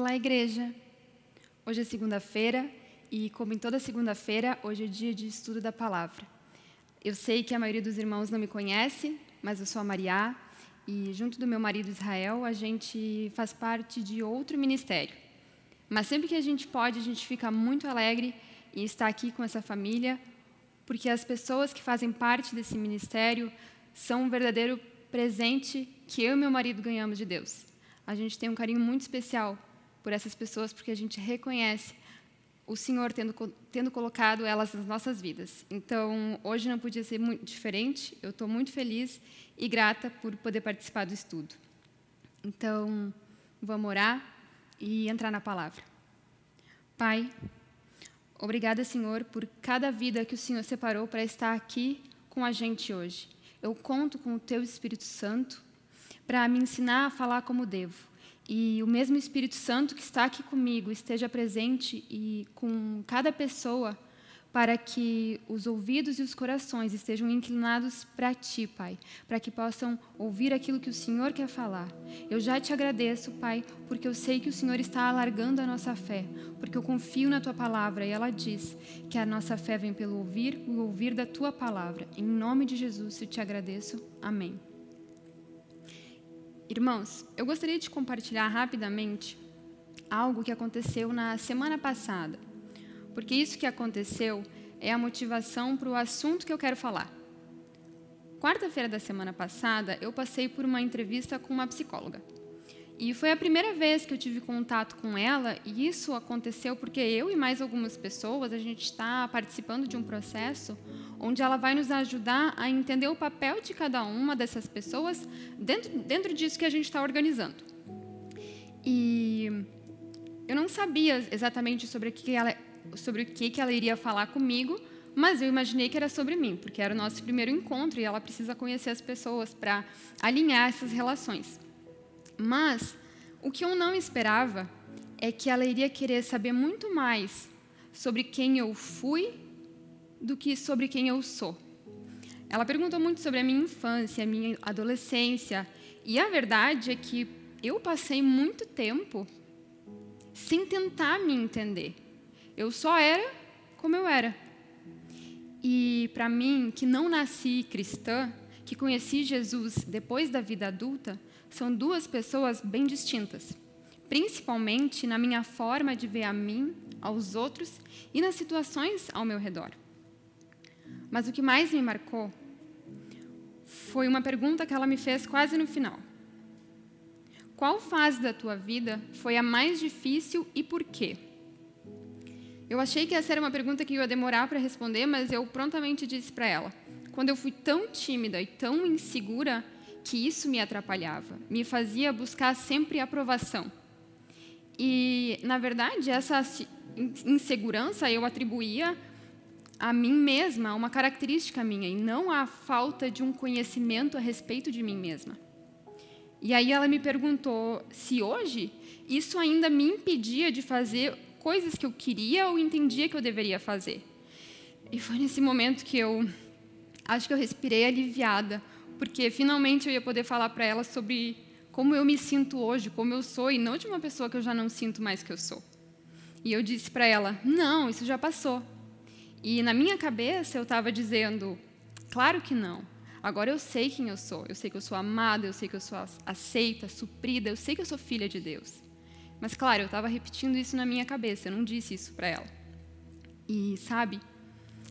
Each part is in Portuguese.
Olá, igreja! Hoje é segunda-feira e, como em toda segunda-feira, hoje é dia de estudo da palavra. Eu sei que a maioria dos irmãos não me conhece, mas eu sou a Maria e, junto do meu marido Israel, a gente faz parte de outro ministério. Mas sempre que a gente pode, a gente fica muito alegre em estar aqui com essa família, porque as pessoas que fazem parte desse ministério são um verdadeiro presente que eu e meu marido ganhamos de Deus. A gente tem um carinho muito especial por essas pessoas, porque a gente reconhece o Senhor tendo, tendo colocado elas nas nossas vidas. Então, hoje não podia ser muito diferente, eu estou muito feliz e grata por poder participar do estudo. Então, vamos orar e entrar na palavra. Pai, obrigada, Senhor, por cada vida que o Senhor separou para estar aqui com a gente hoje. Eu conto com o Teu Espírito Santo para me ensinar a falar como devo e o mesmo Espírito Santo que está aqui comigo esteja presente e com cada pessoa para que os ouvidos e os corações estejam inclinados para Ti, Pai, para que possam ouvir aquilo que o Senhor quer falar. Eu já te agradeço, Pai, porque eu sei que o Senhor está alargando a nossa fé, porque eu confio na Tua palavra e ela diz que a nossa fé vem pelo ouvir, o ouvir da Tua palavra. Em nome de Jesus eu te agradeço. Amém. Irmãos, eu gostaria de compartilhar rapidamente algo que aconteceu na semana passada, porque isso que aconteceu é a motivação para o assunto que eu quero falar. Quarta-feira da semana passada, eu passei por uma entrevista com uma psicóloga. E foi a primeira vez que eu tive contato com ela, e isso aconteceu porque eu e mais algumas pessoas, a gente está participando de um processo onde ela vai nos ajudar a entender o papel de cada uma dessas pessoas dentro, dentro disso que a gente está organizando. E eu não sabia exatamente sobre que ela, sobre o que, que ela iria falar comigo, mas eu imaginei que era sobre mim, porque era o nosso primeiro encontro e ela precisa conhecer as pessoas para alinhar essas relações. Mas o que eu não esperava é que ela iria querer saber muito mais sobre quem eu fui do que sobre quem eu sou. Ela perguntou muito sobre a minha infância, a minha adolescência, e a verdade é que eu passei muito tempo sem tentar me entender. Eu só era como eu era. E para mim, que não nasci cristã, que conheci Jesus depois da vida adulta, são duas pessoas bem distintas, principalmente na minha forma de ver a mim, aos outros e nas situações ao meu redor. Mas o que mais me marcou foi uma pergunta que ela me fez quase no final. Qual fase da tua vida foi a mais difícil e por quê? Eu achei que essa era uma pergunta que eu ia demorar para responder, mas eu prontamente disse para ela: quando eu fui tão tímida e tão insegura, que isso me atrapalhava, me fazia buscar sempre aprovação. E, na verdade, essa insegurança eu atribuía a mim mesma, a uma característica minha, e não à falta de um conhecimento a respeito de mim mesma. E aí ela me perguntou se hoje isso ainda me impedia de fazer coisas que eu queria ou entendia que eu deveria fazer. E foi nesse momento que eu acho que eu respirei aliviada, porque finalmente eu ia poder falar para ela sobre como eu me sinto hoje, como eu sou, e não de uma pessoa que eu já não sinto mais que eu sou. E eu disse para ela: não, isso já passou. E na minha cabeça eu estava dizendo: claro que não. Agora eu sei quem eu sou. Eu sei que eu sou amada, eu sei que eu sou aceita, suprida, eu sei que eu sou filha de Deus. Mas, claro, eu estava repetindo isso na minha cabeça, eu não disse isso para ela. E, sabe,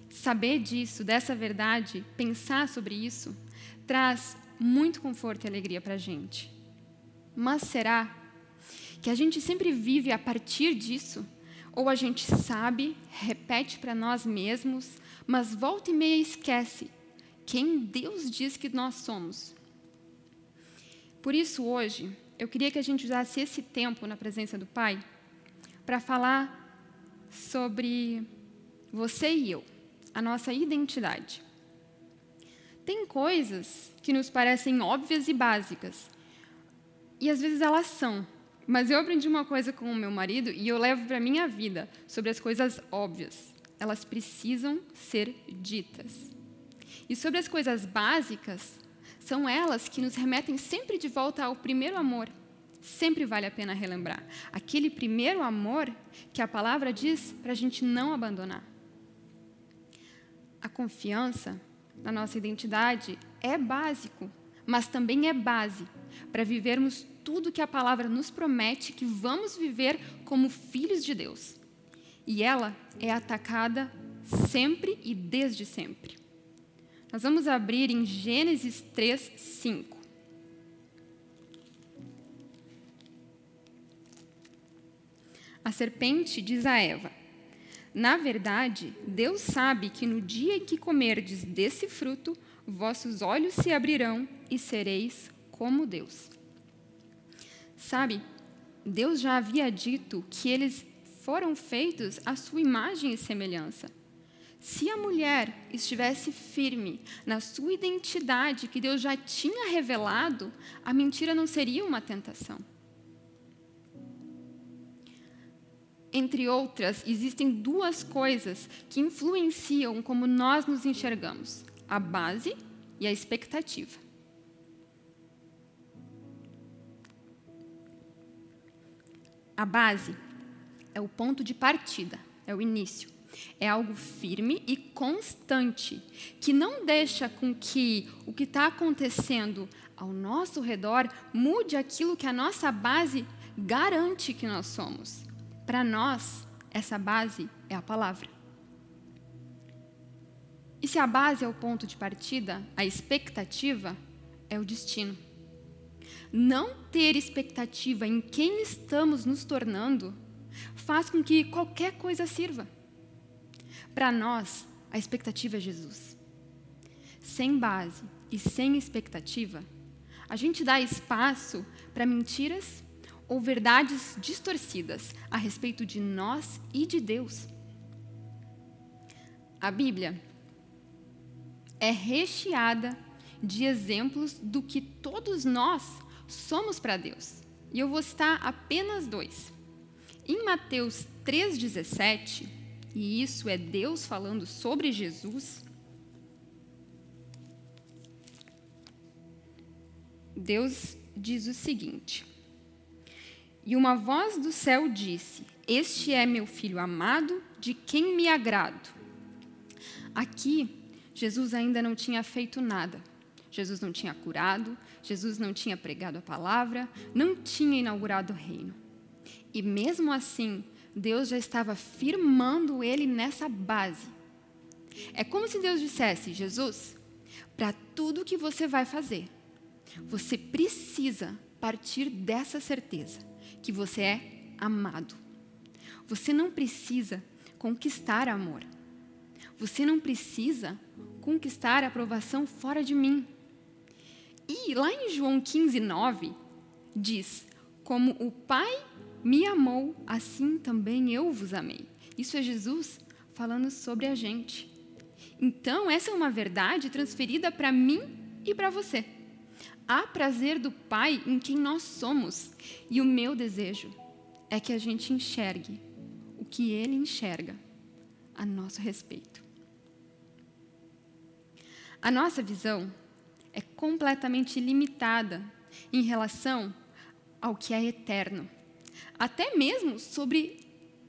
saber disso, dessa verdade, pensar sobre isso, traz muito conforto e alegria para a gente. Mas será que a gente sempre vive a partir disso? Ou a gente sabe, repete para nós mesmos, mas volta e meia esquece quem Deus diz que nós somos? Por isso, hoje, eu queria que a gente usasse esse tempo na presença do Pai para falar sobre você e eu, a nossa identidade. Tem coisas que nos parecem óbvias e básicas, e às vezes elas são. Mas eu aprendi uma coisa com o meu marido e eu levo para a minha vida sobre as coisas óbvias. Elas precisam ser ditas. E sobre as coisas básicas, são elas que nos remetem sempre de volta ao primeiro amor, sempre vale a pena relembrar. Aquele primeiro amor que a palavra diz para a gente não abandonar. A confiança na nossa identidade é básico, mas também é base para vivermos tudo que a palavra nos promete que vamos viver como filhos de Deus. E ela é atacada sempre e desde sempre. Nós vamos abrir em Gênesis 3, 5. A serpente diz a Eva: Na verdade, Deus sabe que no dia em que comerdes desse fruto, vossos olhos se abrirão e sereis como Deus. Sabe, Deus já havia dito que eles foram feitos à sua imagem e semelhança. Se a mulher estivesse firme na sua identidade que Deus já tinha revelado, a mentira não seria uma tentação. Entre outras, existem duas coisas que influenciam como nós nos enxergamos: a base e a expectativa. A base é o ponto de partida, é o início. É algo firme e constante, que não deixa com que o que está acontecendo ao nosso redor mude aquilo que a nossa base garante que nós somos. Para nós, essa base é a palavra. E se a base é o ponto de partida, a expectativa é o destino. Não ter expectativa em quem estamos nos tornando faz com que qualquer coisa sirva. Para nós, a expectativa é Jesus. Sem base e sem expectativa, a gente dá espaço para mentiras ou verdades distorcidas a respeito de nós e de Deus. A Bíblia é recheada de exemplos do que todos nós somos para Deus. E eu vou citar apenas dois. Em Mateus 3,17, e isso é Deus falando sobre Jesus, Deus diz o seguinte: e uma voz do céu disse: Este é meu filho amado, de quem me agrado. Aqui, Jesus ainda não tinha feito nada. Jesus não tinha curado, Jesus não tinha pregado a palavra, não tinha inaugurado o reino. E mesmo assim, Deus já estava firmando ele nessa base. É como se Deus dissesse: Jesus, para tudo que você vai fazer, você precisa partir dessa certeza que você é amado. Você não precisa conquistar amor. Você não precisa conquistar aprovação fora de mim. E lá em João 15, 9, diz: Como o Pai me amou, assim também eu vos amei. Isso é Jesus falando sobre a gente. Então, essa é uma verdade transferida para mim e para você há prazer do Pai em quem nós somos. E o meu desejo é que a gente enxergue o que Ele enxerga a nosso respeito. A nossa visão é completamente limitada em relação ao que é eterno, até mesmo sobre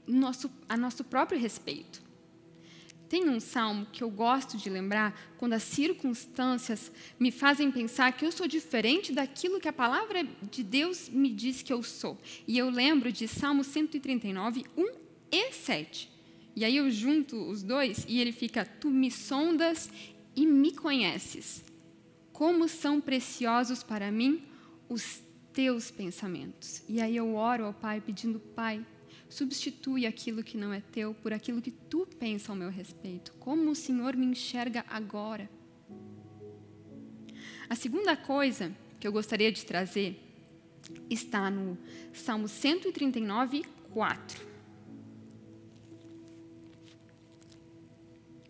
nosso, a nosso próprio respeito. Tem um salmo que eu gosto de lembrar quando as circunstâncias me fazem pensar que eu sou diferente daquilo que a palavra de Deus me diz que eu sou. E eu lembro de Salmo 139, 1 e 7. E aí eu junto os dois e ele fica: Tu me sondas e me conheces. Como são preciosos para mim os teus pensamentos. E aí eu oro ao Pai pedindo: Pai, substitui aquilo que não é teu por aquilo que tu pensa ao meu respeito. Como o Senhor me enxerga agora? A segunda coisa que eu gostaria de trazer está no Salmo 139, 4.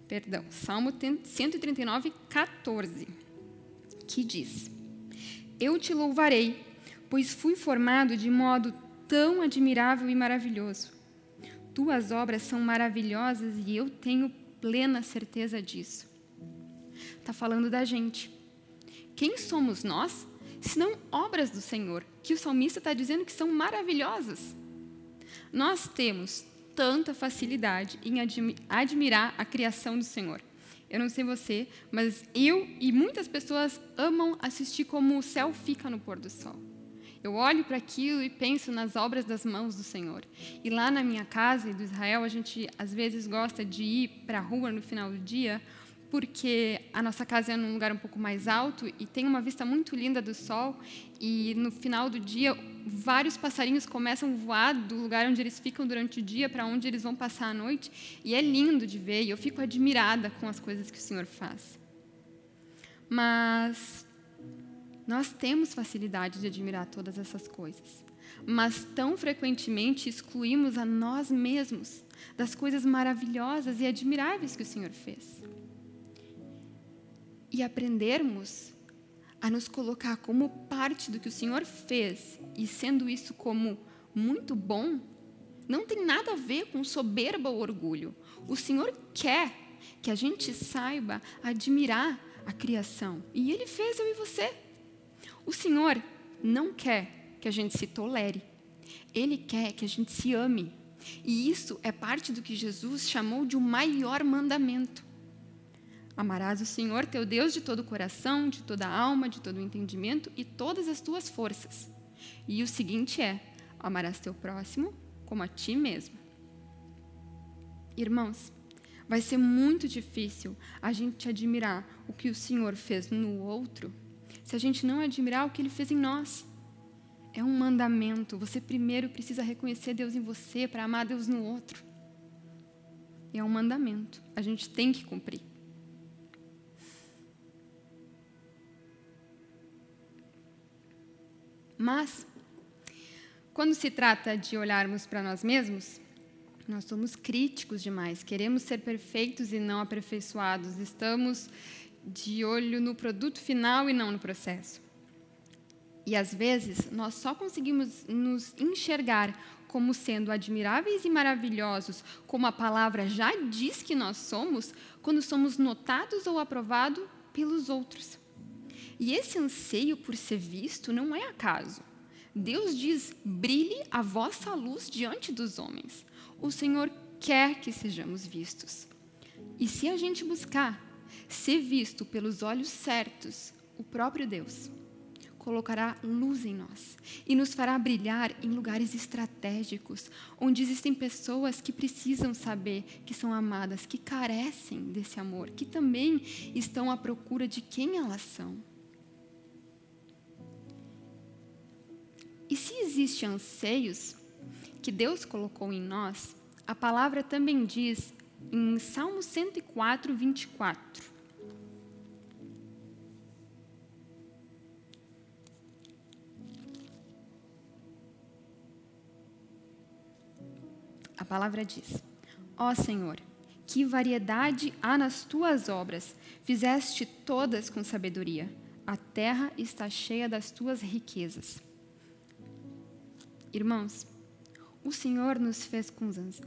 Perdão, Salmo 139, 14, que diz: Eu te louvarei, pois fui formado de modo tão admirável e maravilhoso. Tuas obras são maravilhosas e eu tenho plena certeza disso. Está falando da gente. Quem somos nós senão obras do Senhor, que o salmista está dizendo que são maravilhosas. Nós temos tanta facilidade em admirar a criação do Senhor. Eu não sei você, mas eu e muitas pessoas amam assistir como o céu fica no pôr do sol. Eu olho para aquilo e penso nas obras das mãos do Senhor. E lá na minha casa, do Israel, a gente às vezes gosta de ir para a rua no final do dia porque a nossa casa é num lugar um pouco mais alto e tem uma vista muito linda do sol e no final do dia vários passarinhos começam a voar do lugar onde eles ficam durante o dia para onde eles vão passar a noite e é lindo de ver e eu fico admirada com as coisas que o Senhor faz. Mas nós temos facilidade de admirar todas essas coisas, mas tão frequentemente excluímos a nós mesmos das coisas maravilhosas e admiráveis que o Senhor fez e aprendermos a nos colocar como parte do que o Senhor fez e sendo isso como muito bom, não tem nada a ver com soberba ou orgulho. O Senhor quer que a gente saiba admirar a criação. E Ele fez eu e você. O Senhor não quer que a gente se tolere. Ele quer que a gente se ame. E isso é parte do que Jesus chamou de o maior mandamento. Amarás o Senhor teu Deus de todo o coração, de toda a alma, de todo o entendimento e todas as tuas forças. E o seguinte é: amarás teu próximo como a ti mesmo. Irmãos, vai ser muito difícil a gente admirar o que o Senhor fez no outro se a gente não admirar o que ele fez em nós. É um mandamento. Você primeiro precisa reconhecer Deus em você para amar Deus no outro. É um mandamento. A gente tem que cumprir. Mas, quando se trata de olharmos para nós mesmos, nós somos críticos demais, queremos ser perfeitos e não aperfeiçoados, estamos de olho no produto final e não no processo. E às vezes nós só conseguimos nos enxergar como sendo admiráveis e maravilhosos, como a palavra já diz que nós somos, quando somos notados ou aprovados pelos outros. E esse anseio por ser visto não é acaso. Deus diz: brilhe a vossa luz diante dos homens. O Senhor quer que sejamos vistos. E se a gente buscar ser visto pelos olhos certos, o próprio Deus colocará luz em nós e nos fará brilhar em lugares estratégicos, onde existem pessoas que precisam saber que são amadas, que carecem desse amor, que também estão à procura de quem elas são. E se existem anseios que Deus colocou em nós, a palavra também diz em Salmo 104, 24. A palavra diz: Ó Senhor, que variedade há nas tuas obras, fizeste todas com sabedoria. A terra está cheia das tuas riquezas. Irmãos, o Senhor nos fez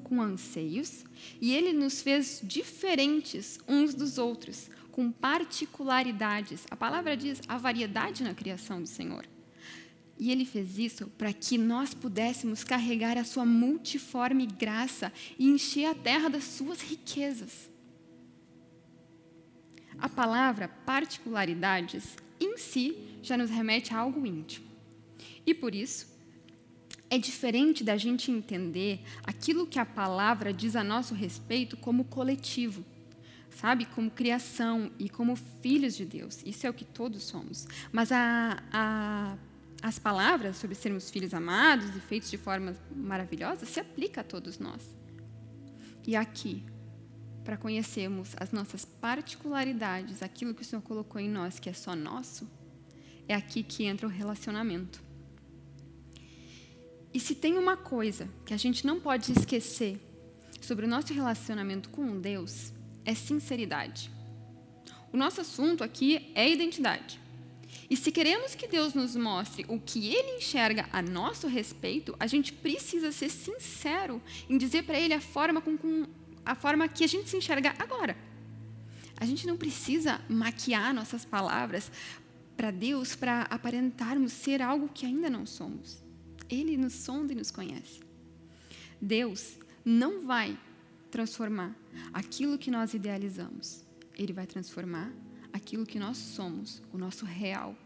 com anseios e Ele nos fez diferentes uns dos outros, com particularidades. A palavra diz a variedade na criação do Senhor. E Ele fez isso para que nós pudéssemos carregar a Sua multiforme graça e encher a terra das Suas riquezas. A palavra particularidades em si já nos remete a algo íntimo. E por isso, é diferente da gente entender aquilo que a palavra diz a nosso respeito como coletivo, sabe? Como criação e como filhos de Deus. Isso é o que todos somos. Mas a, a, as palavras sobre sermos filhos amados e feitos de forma maravilhosa se aplica a todos nós. E aqui, para conhecermos as nossas particularidades, aquilo que o Senhor colocou em nós que é só nosso, é aqui que entra o relacionamento. E se tem uma coisa que a gente não pode esquecer sobre o nosso relacionamento com Deus, é sinceridade. O nosso assunto aqui é identidade. E se queremos que Deus nos mostre o que Ele enxerga a nosso respeito, a gente precisa ser sincero em dizer para Ele a forma, com, com, a forma que a gente se enxerga agora. A gente não precisa maquiar nossas palavras para Deus para aparentarmos ser algo que ainda não somos. Ele nos sonda e nos conhece. Deus não vai transformar aquilo que nós idealizamos. Ele vai transformar aquilo que nós somos, o nosso real.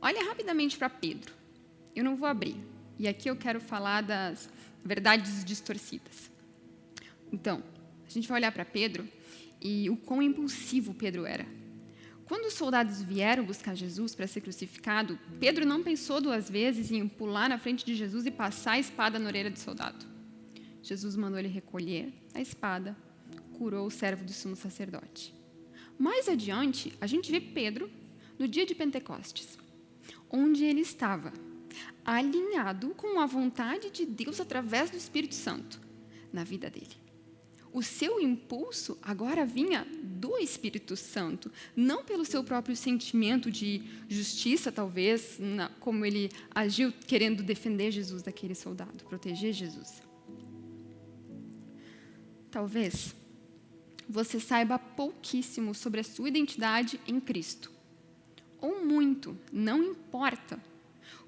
Olha rapidamente para Pedro. Eu não vou abrir. E aqui eu quero falar das verdades distorcidas. Então, a gente vai olhar para Pedro e o quão impulsivo Pedro era. Quando os soldados vieram buscar Jesus para ser crucificado, Pedro não pensou duas vezes em pular na frente de Jesus e passar a espada na orelha do soldado. Jesus mandou ele recolher a espada, curou o servo do sumo sacerdote. Mais adiante, a gente vê Pedro no dia de Pentecostes, onde ele estava alinhado com a vontade de Deus através do Espírito Santo na vida dele. O seu impulso agora vinha do Espírito Santo, não pelo seu próprio sentimento de justiça, talvez, como ele agiu querendo defender Jesus daquele soldado, proteger Jesus. Talvez você saiba pouquíssimo sobre a sua identidade em Cristo. Ou muito, não importa.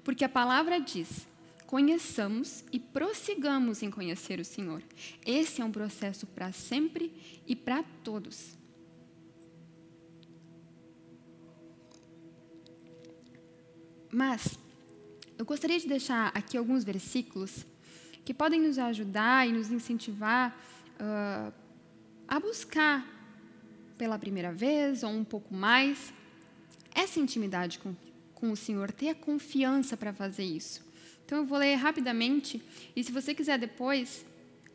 Porque a palavra diz: conheçamos e prossigamos em conhecer o Senhor. Esse é um processo para sempre e para todos. Mas eu gostaria de deixar aqui alguns versículos que podem nos ajudar e nos incentivar uh, a buscar pela primeira vez ou um pouco mais essa intimidade com, com o Senhor, ter a confiança para fazer isso. Então eu vou ler rapidamente. E se você quiser depois,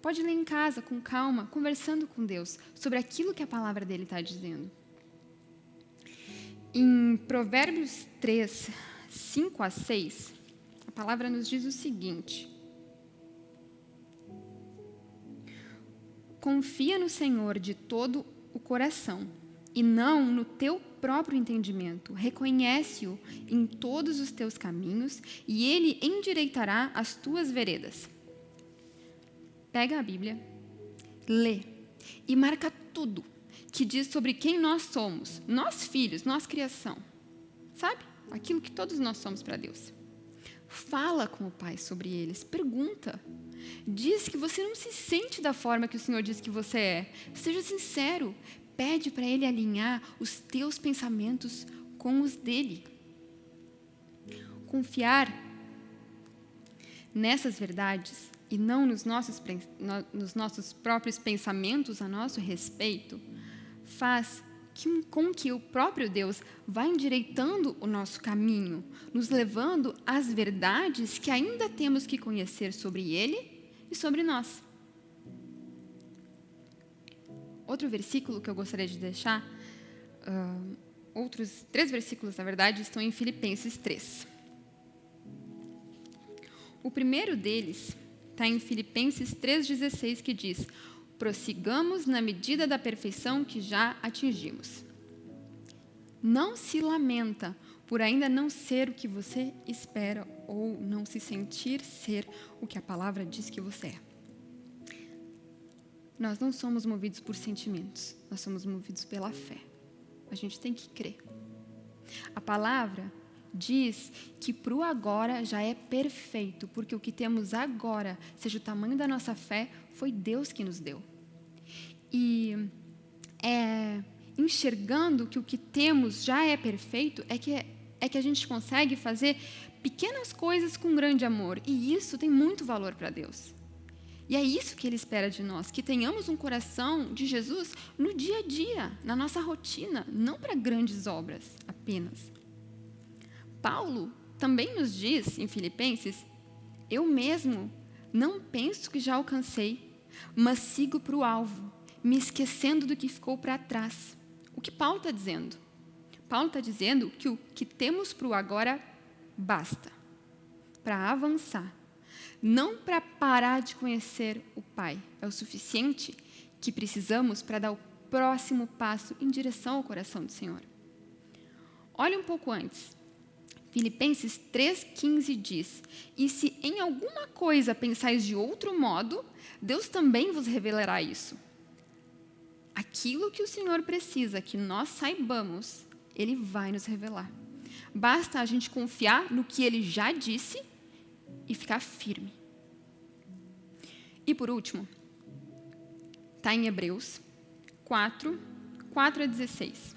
pode ler em casa com calma, conversando com Deus sobre aquilo que a palavra dele está dizendo. Em Provérbios 3, 5 a 6, a palavra nos diz o seguinte: Confia no Senhor de todo o coração e não no teu próprio entendimento. Reconhece-o em todos os teus caminhos e ele endireitará as tuas veredas. Pega a Bíblia, lê e marca tudo que diz sobre quem nós somos, nós filhos, nós criação. Sabe? Aquilo que todos nós somos para Deus. Fala com o Pai sobre eles, pergunta. Diz que você não se sente da forma que o Senhor diz que você é. Seja sincero. Pede para Ele alinhar os teus pensamentos com os dele. Confiar nessas verdades e não nos nossos, nos nossos próprios pensamentos a nosso respeito faz com que o próprio Deus vai endireitando o nosso caminho, nos levando às verdades que ainda temos que conhecer sobre Ele e sobre nós. Outro versículo que eu gostaria de deixar, uh, outros três versículos, na verdade, estão em Filipenses 3. O primeiro deles está em Filipenses 3,16, que diz: prossigamos na medida da perfeição que já atingimos. Não se lamenta por ainda não ser o que você espera ou não se sentir ser o que a palavra diz que você é. Nós não somos movidos por sentimentos, nós somos movidos pela fé. A gente tem que crer. A palavra diz que para o agora já é perfeito, porque o que temos agora, seja o tamanho da nossa fé, foi Deus que nos deu. E é, enxergando que o que temos já é perfeito, é que, é que a gente consegue fazer pequenas coisas com grande amor. E isso tem muito valor para Deus. E é isso que Ele espera de nós, que tenhamos um coração de Jesus no dia a dia, na nossa rotina, não para grandes obras apenas. Paulo também nos diz em Filipenses: Eu mesmo não penso que já alcancei, mas sigo para o alvo, me esquecendo do que ficou para trás. O que Paulo está dizendo? Paulo está dizendo que o que temos para o agora basta para avançar, não para parar de conhecer o Pai. É o suficiente que precisamos para dar o próximo passo em direção ao coração do Senhor. Olhe um pouco antes. Filipenses 3,15 diz: E se em alguma coisa pensais de outro modo, Deus também vos revelará isso. aquilo que o Senhor precisa que nós saibamos, Ele vai nos revelar. Basta a gente confiar no que Ele já disse e ficar firme. E por último, está em Hebreus 4, 4 a 16.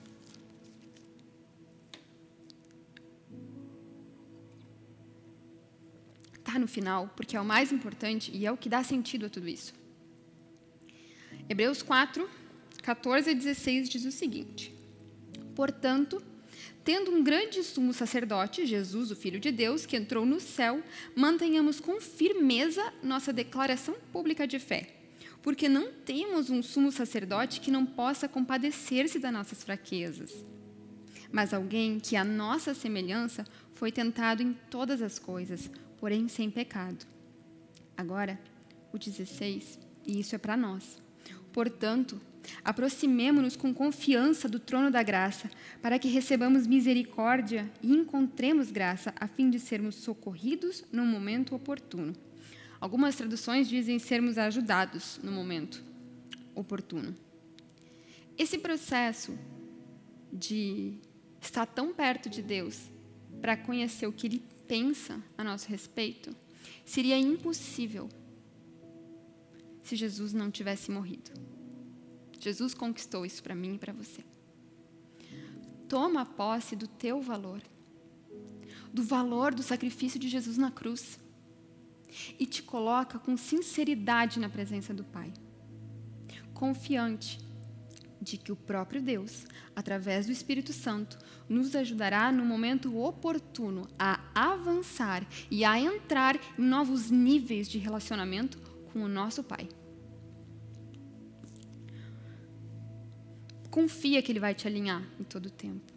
Está no final, porque é o mais importante e é o que dá sentido a tudo isso. Hebreus 4, 14 a 16 diz o seguinte: Portanto, tendo um grande sumo sacerdote, Jesus, o Filho de Deus, que entrou no céu, mantenhamos com firmeza nossa declaração pública de fé. Porque não temos um sumo sacerdote que não possa compadecer-se das nossas fraquezas, mas alguém que, à nossa semelhança, foi tentado em todas as coisas, porém sem pecado. Agora, o 16, e isso é para nós. Portanto, aproximemo-nos com confiança do trono da graça, para que recebamos misericórdia e encontremos graça, a fim de sermos socorridos no momento oportuno. Algumas traduções dizem sermos ajudados no momento oportuno. Esse processo de estar tão perto de Deus para conhecer o que Ele pensa a nosso respeito seria impossível se Jesus não tivesse morrido. Jesus conquistou isso para mim e para você. Toma posse do teu valor, do valor do sacrifício de Jesus na cruz, e te coloca com sinceridade na presença do Pai, confiante de que o próprio Deus, através do Espírito Santo, nos ajudará no momento oportuno a avançar e a entrar em novos níveis de relacionamento com o nosso Pai. Confia que Ele vai te alinhar em todo o tempo.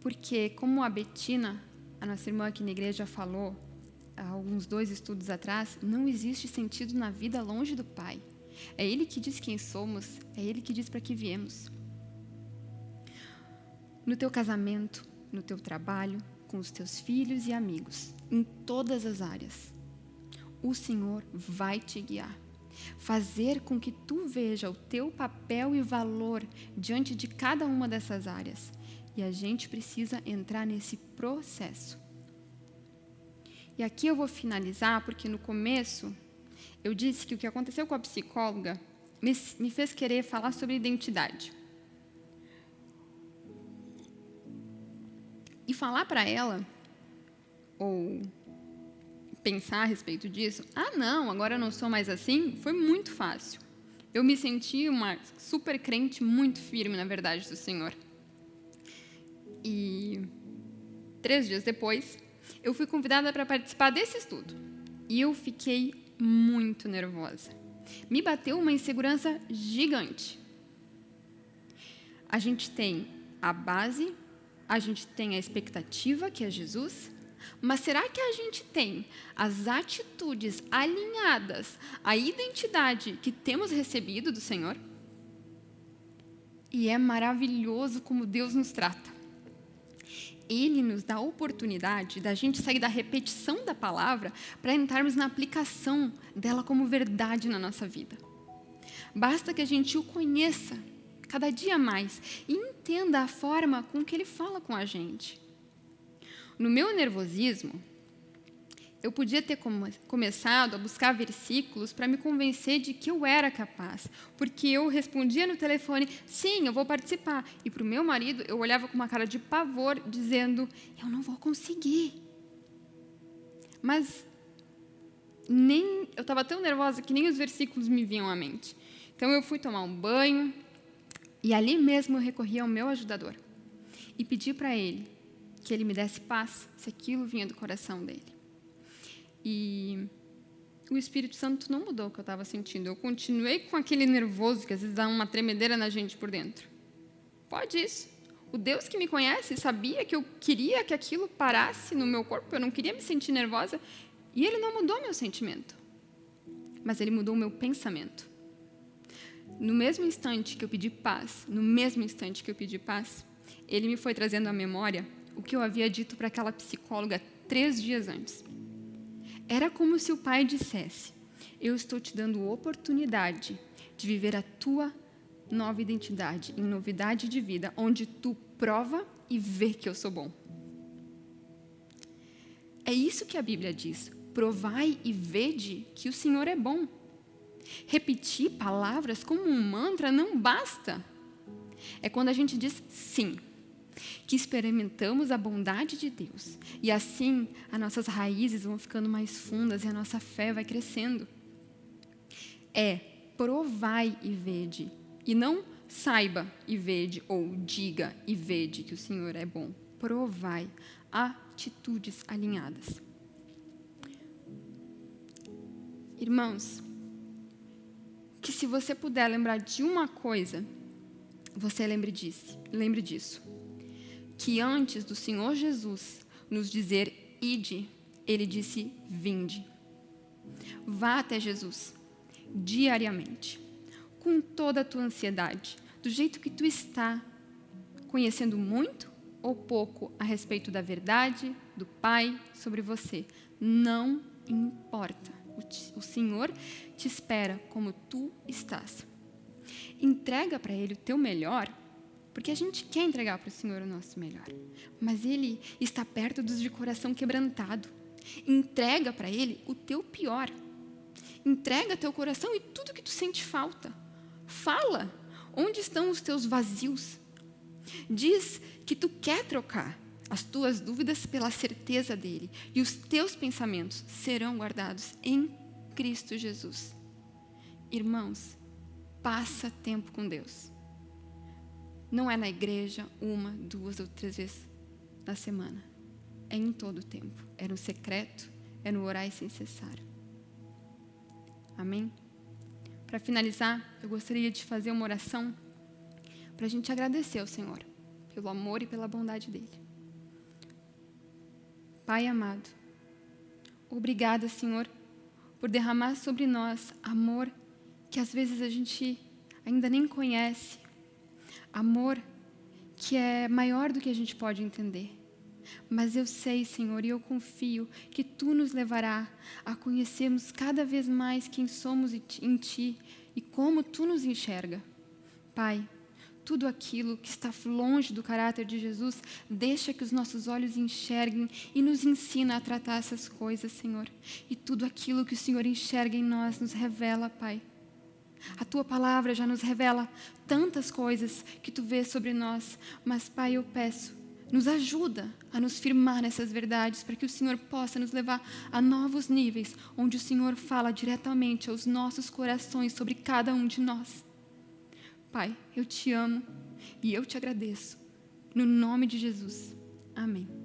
Porque, como a Betina, a nossa irmã aqui na igreja, falou, há alguns dois estudos atrás, não existe sentido na vida longe do Pai. É Ele que diz quem somos, é Ele que diz para que viemos. No teu casamento, no teu trabalho, com os teus filhos e amigos, em todas as áreas, o Senhor vai te guiar fazer com que tu veja o teu papel e valor diante de cada uma dessas áreas. E a gente precisa entrar nesse processo. E aqui eu vou finalizar, porque no começo eu disse que o que aconteceu com a psicóloga me, fez querer falar sobre identidade. E falar para ela, ou pensar a respeito disso, ah, não, agora eu não sou mais assim, foi muito fácil. Eu me senti uma super crente muito firme na verdade do Senhor. E três dias depois, eu fui convidada para participar desse estudo. E eu fiquei muito nervosa. Me bateu uma insegurança gigante. A gente tem a base, a gente tem a expectativa, que é Jesus, mas será que a gente tem as atitudes alinhadas à identidade que temos recebido do Senhor? E é maravilhoso como Deus nos trata. Ele nos dá a oportunidade da gente sair da repetição da palavra para entrarmos na aplicação dela como verdade na nossa vida. Basta que a gente o conheça cada dia mais e entenda a forma com que ele fala com a gente. No meu nervosismo, eu podia ter come começado a buscar versículos para me convencer de que eu era capaz, porque eu respondia no telefone, sim, eu vou participar. E para o meu marido, eu olhava com uma cara de pavor, dizendo, eu não vou conseguir. Mas nem eu estava tão nervosa que nem os versículos me vinham à mente. Então eu fui tomar um banho e ali mesmo eu recorri ao meu ajudador e pedi para ele que ele me desse paz, se aquilo vinha do coração dele. E o Espírito Santo não mudou o que eu estava sentindo. Eu continuei com aquele nervoso que às vezes dá uma tremedeira na gente por dentro. Pode isso. O Deus que me conhece sabia que eu queria que aquilo parasse no meu corpo, eu não queria me sentir nervosa, e ele não mudou meu sentimento. Mas ele mudou o meu pensamento. No mesmo instante que eu pedi paz, no mesmo instante que eu pedi paz, ele me foi trazendo à memória o que eu havia dito para aquela psicóloga três dias antes. Era como se o pai dissesse: Eu estou te dando oportunidade de viver a tua nova identidade, em novidade de vida, onde tu prova e vê que eu sou bom. É isso que a Bíblia diz. Provai e vede que o Senhor é bom. Repetir palavras como um mantra não basta. É quando a gente diz sim, que experimentamos a bondade de Deus. E assim, as nossas raízes vão ficando mais fundas e a nossa fé vai crescendo. É provai e vede, e não saiba e vede, ou diga e vede que o Senhor é bom. Provai atitudes alinhadas. Irmãos, que se você puder lembrar de uma coisa, você lembre disso. Lembre disso. Que antes do Senhor Jesus nos dizer ide, ele disse vinde. Vá até Jesus diariamente, com toda a tua ansiedade, do jeito que tu está, conhecendo muito ou pouco a respeito da verdade do Pai sobre você. Não importa. O Senhor te espera como tu estás. Entrega para Ele o teu melhor, porque a gente quer entregar para o Senhor o nosso melhor. Mas Ele está perto dos de coração quebrantado. Entrega para Ele o teu pior. Entrega teu coração e tudo que tu sente falta. Fala onde estão os teus vazios. Diz que tu quer trocar as tuas dúvidas pela certeza dele e os teus pensamentos serão guardados em Cristo Jesus. Irmãos, passa tempo com Deus. Não é na igreja uma, duas ou três vezes na semana. É em todo o tempo. É no secreto, é no orar sem cessar. Amém? Para finalizar, eu gostaria de fazer uma oração para a gente agradecer ao Senhor pelo amor e pela bondade dele. Pai amado, obrigada, Senhor, por derramar sobre nós amor que às vezes a gente ainda nem conhece, amor que é maior do que a gente pode entender. Mas eu sei, Senhor, e eu confio que Tu nos levará a conhecermos cada vez mais quem somos em Ti e como Tu nos enxerga. Pai, tudo aquilo que está longe do caráter de Jesus, deixa que os nossos olhos enxerguem e nos ensina a tratar essas coisas, Senhor. E tudo aquilo que o Senhor enxerga em nós nos revela, Pai. A tua palavra já nos revela tantas coisas que tu vês sobre nós, mas, Pai, eu peço, nos ajuda a nos firmar nessas verdades, para que o Senhor possa nos levar a novos níveis, onde o Senhor fala diretamente aos nossos corações sobre cada um de nós. Pai, eu te amo e eu te agradeço. No nome de Jesus. Amém.